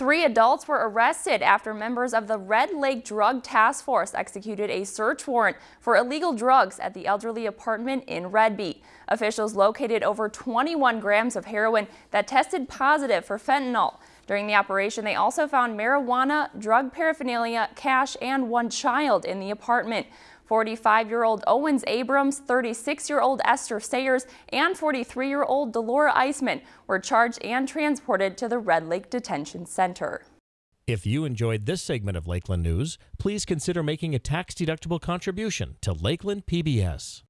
Three adults were arrested after members of the Red Lake Drug Task Force executed a search warrant for illegal drugs at the elderly apartment in Redby. Officials located over 21 grams of heroin that tested positive for fentanyl. During the operation, they also found marijuana, drug paraphernalia, cash, and one child in the apartment. 45-year-old Owens Abrams, 36-year-old Esther Sayers, and 43-year-old Delora Eisman were charged and transported to the Red Lake Detention Center. If you enjoyed this segment of Lakeland News, please consider making a tax-deductible contribution to Lakeland PBS.